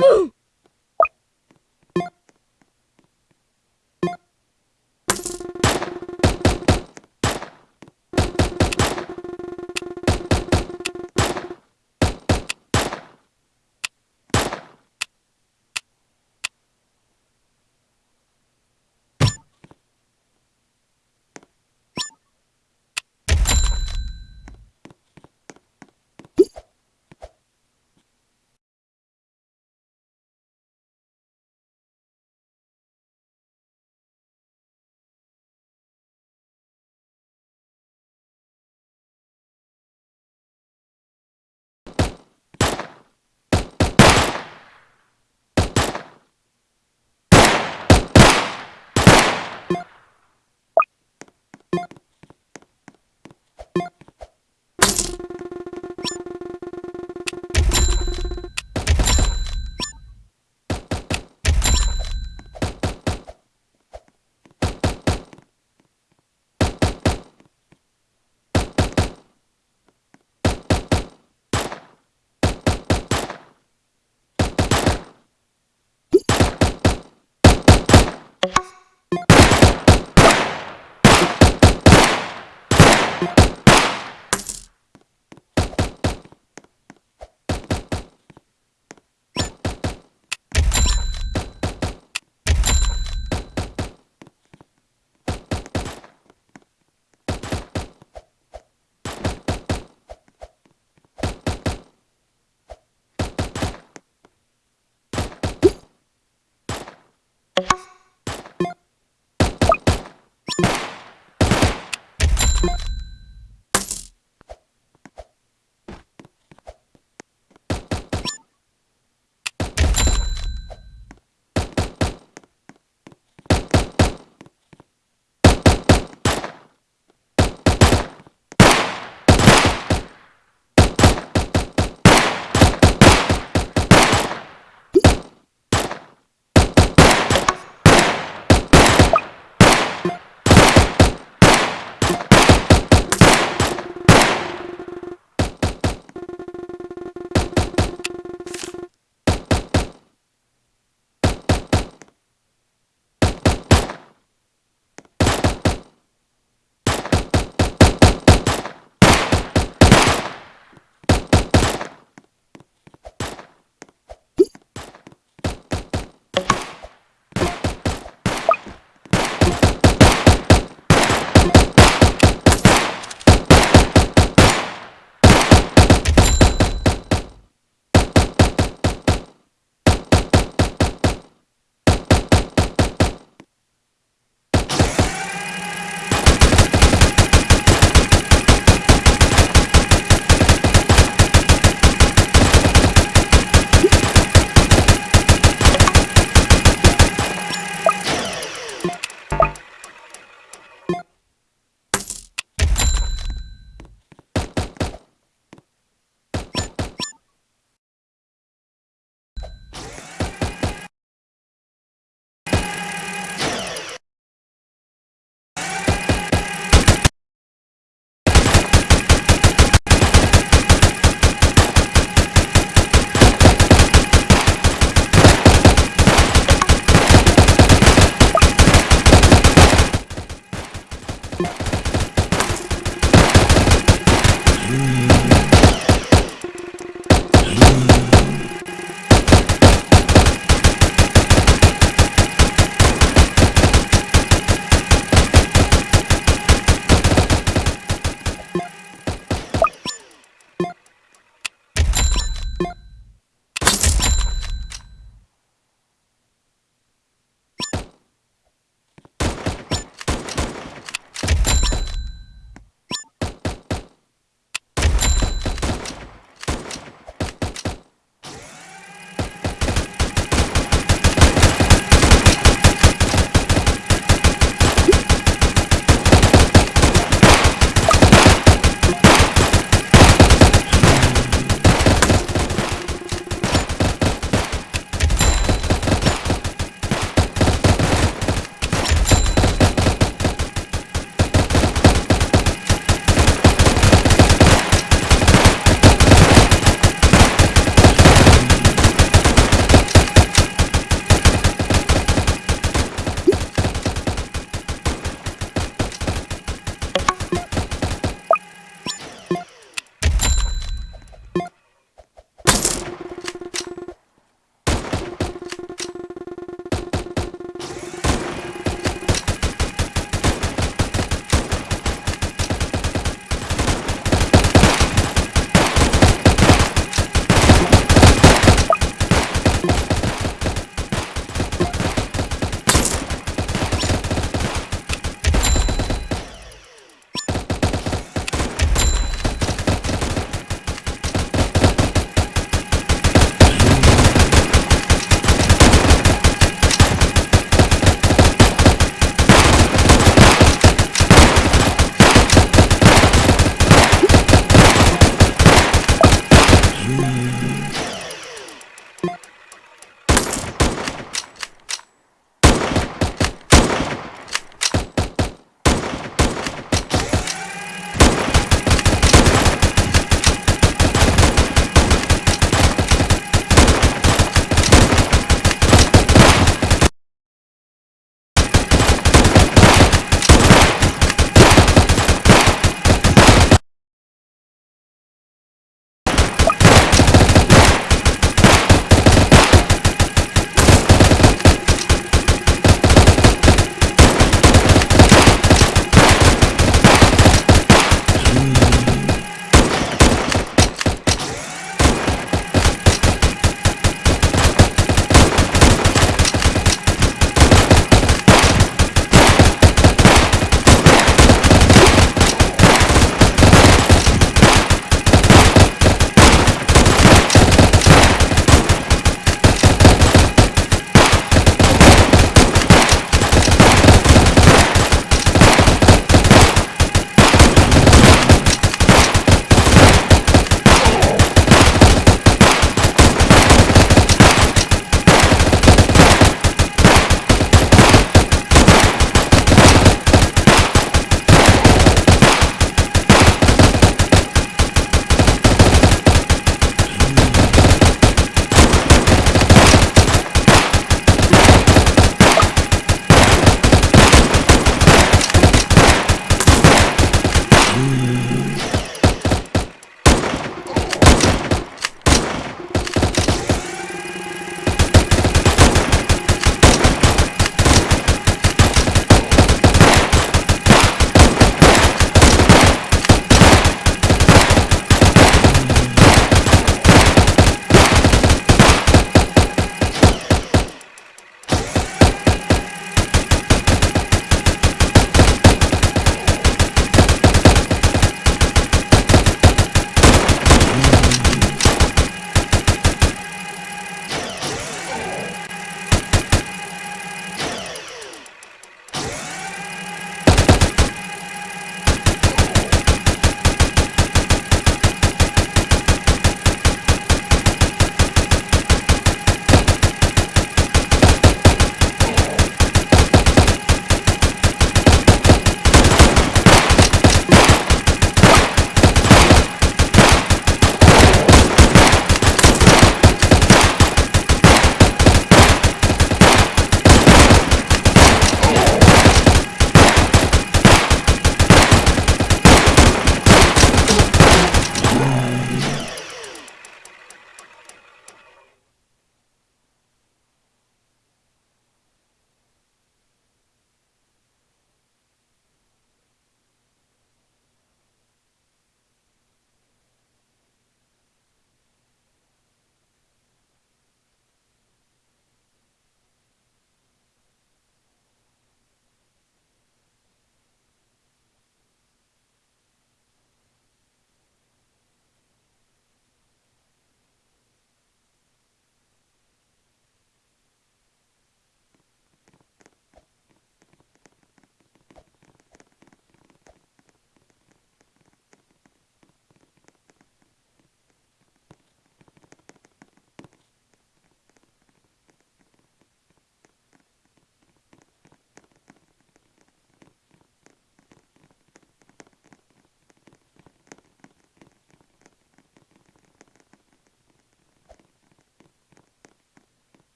Woo!